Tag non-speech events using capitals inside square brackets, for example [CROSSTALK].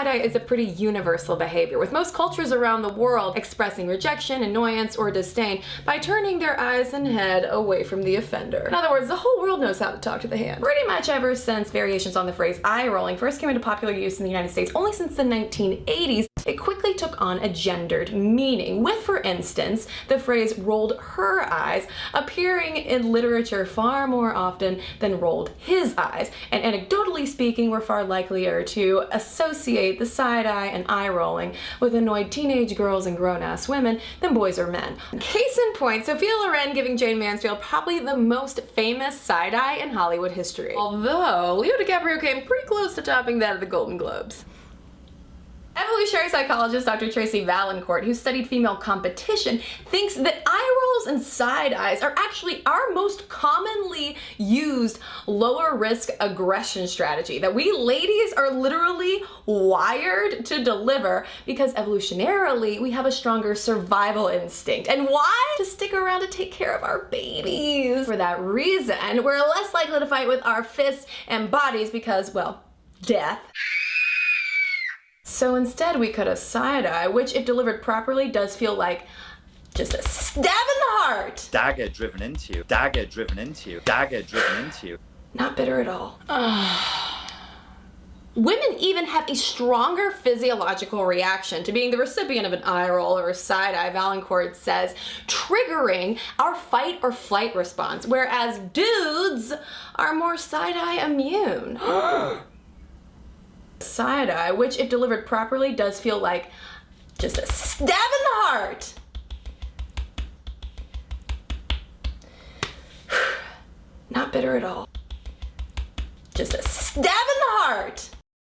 side-eye is a pretty universal behavior, with most cultures around the world expressing rejection, annoyance, or disdain by turning their eyes and head away from the offender. In other words, the whole world knows how to talk to the hand. Pretty much ever since variations on the phrase eye rolling first came into popular use in the United States, only since the 1980s, it took on a gendered meaning, with, for instance, the phrase rolled her eyes appearing in literature far more often than rolled his eyes. And anecdotally speaking, we're far likelier to associate the side eye and eye rolling with annoyed teenage girls and grown-ass women than boys or men. Case in point, Sophia Loren giving Jayne Mansfield probably the most famous side eye in Hollywood history. Although, Leo DiCaprio came pretty close to topping that at the Golden Globes. Evolutionary psychologist Dr. Tracy Vaillancourt, who studied female competition, thinks that eye rolls and side eyes are actually our most commonly used lower risk aggression strategy that we ladies are literally wired to deliver because evolutionarily we have a stronger survival instinct. And why? To stick around to take care of our babies. For that reason, we're less likely to fight with our fists and bodies because, well, death. So instead we cut a side eye, which if delivered properly does feel like just a stab in the heart. Dagger driven into you, dagger driven into you, dagger driven into you. Not bitter at all. [SIGHS] Women even have a stronger physiological reaction to being the recipient of an eye roll or a side eye, Vaillancourt says, triggering our fight or flight response, whereas dudes are more side eye immune. [GASPS] [GASPS] [GASPS] side eye, which if delivered properly does feel like just a stab in the heart. [SIGHS] Not bitter at all. Just a stab in the heart.